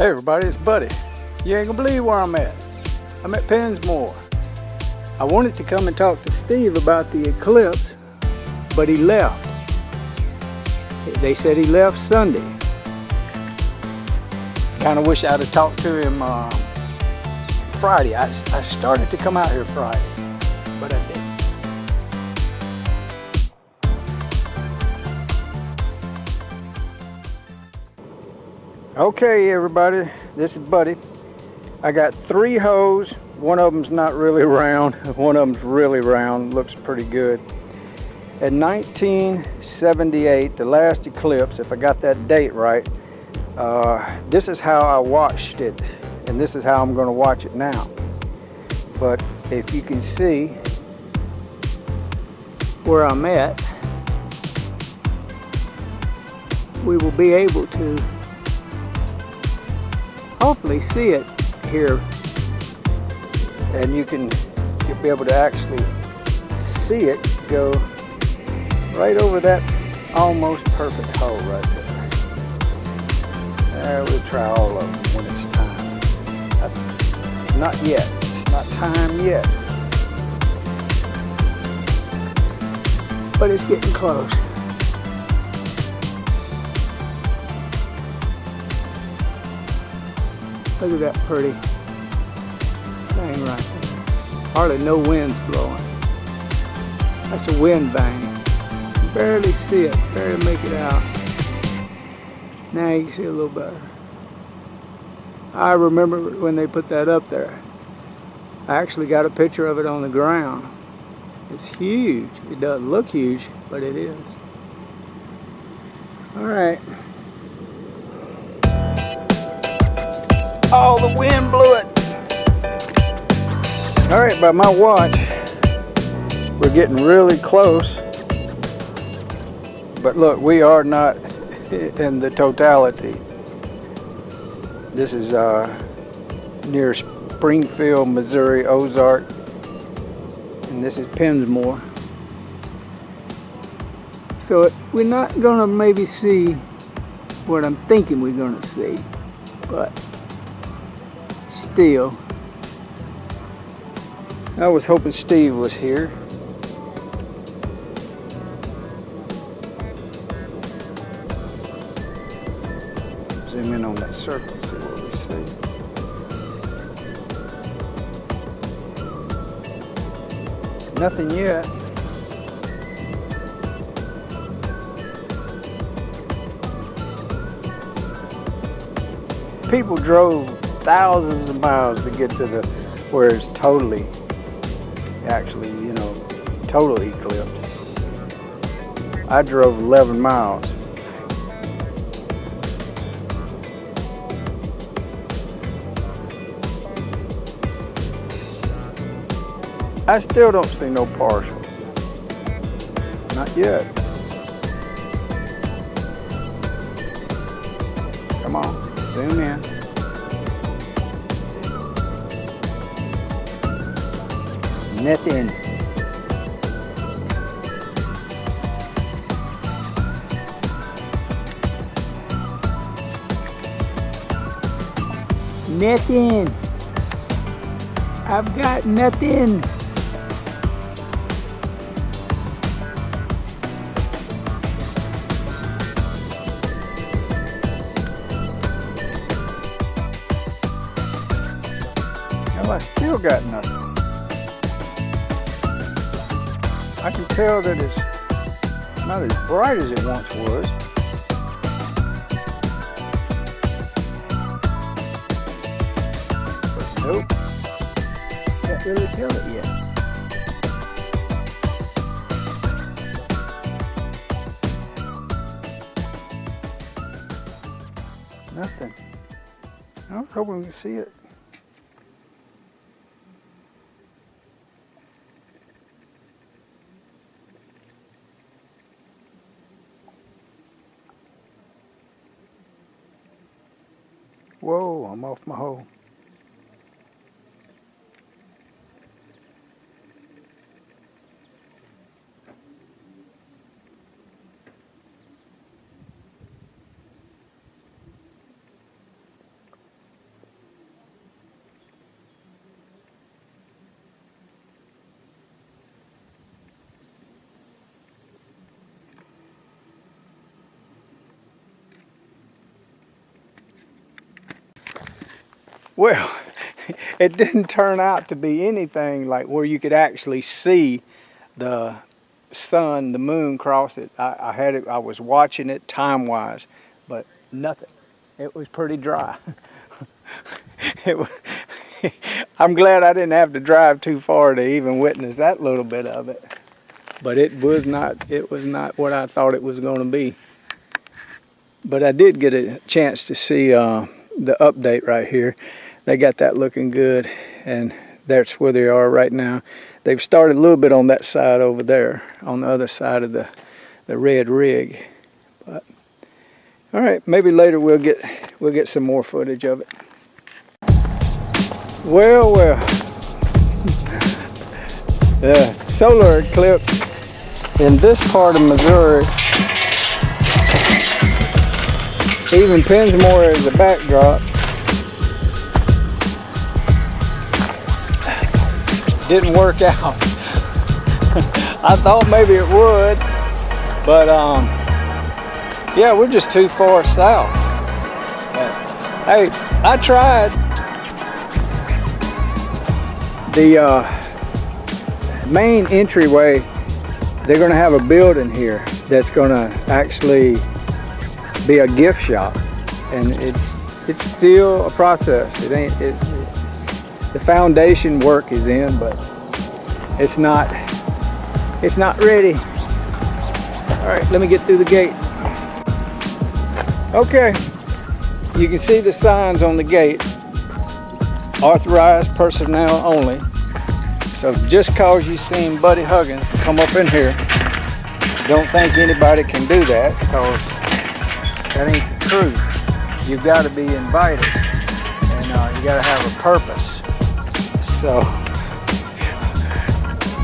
Hey everybody, it's Buddy. You ain't gonna believe where I'm at. I'm at Pensmore. I wanted to come and talk to Steve about the eclipse, but he left. They said he left Sunday. Kind of wish I'd have talked to him uh, Friday. I, I started to come out here Friday, but I didn't. Okay, everybody, this is Buddy. I got three hoes. One of them's not really round. One of them's really round. Looks pretty good. In 1978, the last eclipse, if I got that date right, uh, this is how I watched it, and this is how I'm going to watch it now. But if you can see where I'm at, we will be able to hopefully see it here and you can you'll be able to actually see it go right over that almost perfect hole right there. Uh, we'll try all of them when it's time. Not yet. It's not time yet. But it's getting close. Look at that pretty thing right there. Hardly no wind's blowing. That's a wind vane. Barely see it, barely make it out. Now you can see a little better. I remember when they put that up there. I actually got a picture of it on the ground. It's huge. It doesn't look huge, but it is. All right. Oh, the wind blew it. All right, by my watch, we're getting really close. But look, we are not in the totality. This is uh, near Springfield, Missouri, Ozark. And this is Pensmore. So we're not gonna maybe see what I'm thinking we're gonna see, but still. I was hoping Steve was here. Zoom in on that circle, see what we see. Nothing yet. People drove thousands of miles to get to the where it's totally actually you know totally eclipsed. I drove 11 miles. I still don't see no partial. Not yet. Come on zoom in Nothing. Nothing. I've got nothing. Well, I still got nothing. I can tell that it's not as bright as it once was. But nope, can't really tell it yet. Nothing. I was hoping we could see it. Whoa, I'm off my hole. Well, it didn't turn out to be anything like where you could actually see the sun, the moon cross it. I, I had it, I was watching it time-wise, but nothing. It was pretty dry. it was, I'm glad I didn't have to drive too far to even witness that little bit of it. But it was not, it was not what I thought it was going to be. But I did get a chance to see uh, the update right here they got that looking good and that's where they are right now. They've started a little bit on that side over there on the other side of the the red rig but all right maybe later we'll get we'll get some more footage of it. Well well. The solar eclipse in this part of Missouri. Even Pensmore as a backdrop didn't work out. I thought maybe it would, but um, yeah, we're just too far south. Hey, I tried. The uh, main entryway, they're gonna have a building here that's gonna actually be a gift shop. And it's it's still a process. It ain't, it, the foundation work is in, but it's not, it's not ready. All right, let me get through the gate. Okay, you can see the signs on the gate. Authorized personnel only. So just cause you seen Buddy Huggins come up in here, don't think anybody can do that because that ain't truth. You've got to be invited and uh, you got to have a purpose. So,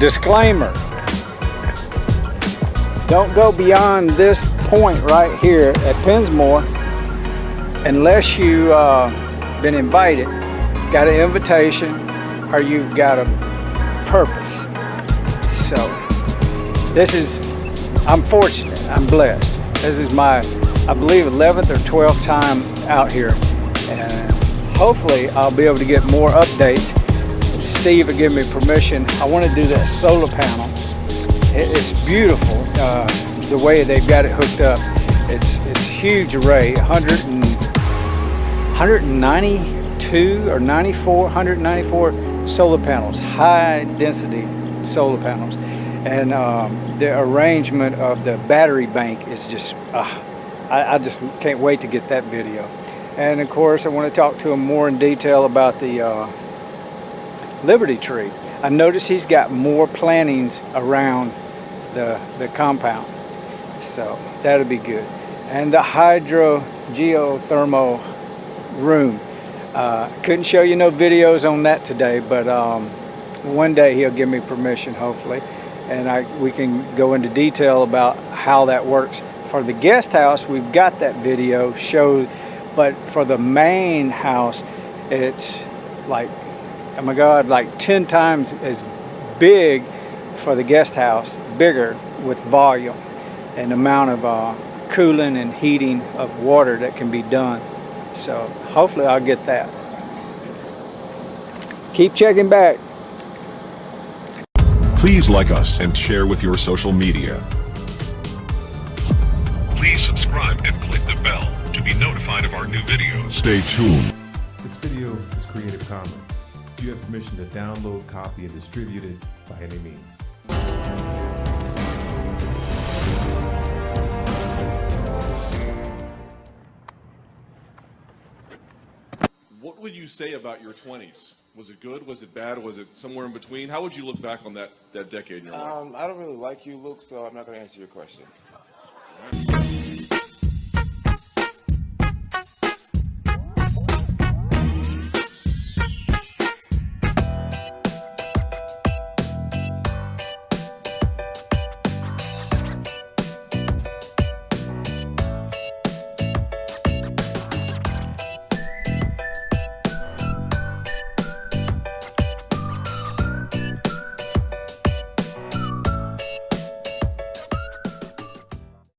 disclaimer, don't go beyond this point right here at Pensmore unless you uh, been invited, got an invitation, or you've got a purpose. So, this is, I'm fortunate, I'm blessed. This is my, I believe, 11th or 12th time out here. And hopefully I'll be able to get more updates Steve had given me permission. I want to do that solar panel. It's beautiful uh, the way they've got it hooked up. It's it's huge array, 100 and, 192 or 94, 194 solar panels, high density solar panels. And um, the arrangement of the battery bank is just, uh, I, I just can't wait to get that video. And of course, I want to talk to him more in detail about the uh, Liberty Tree. I notice he's got more plantings around the, the compound. So that'll be good. And the hydro geothermal room. Uh, couldn't show you no videos on that today, but um, one day he'll give me permission, hopefully. And I, we can go into detail about how that works. For the guest house, we've got that video showed, but for the main house, it's like oh my God, like 10 times as big for the guest house, bigger with volume and amount of uh, cooling and heating of water that can be done. So hopefully I'll get that. Keep checking back. Please like us and share with your social media. Please subscribe and click the bell to be notified of our new videos. Stay tuned. This video is Creative Commons you have permission to download, copy, and distribute it by any means. What would you say about your 20s? Was it good? Was it bad? Was it somewhere in between? How would you look back on that, that decade in your life? Um, I don't really like you, Luke, so I'm not going to answer your question.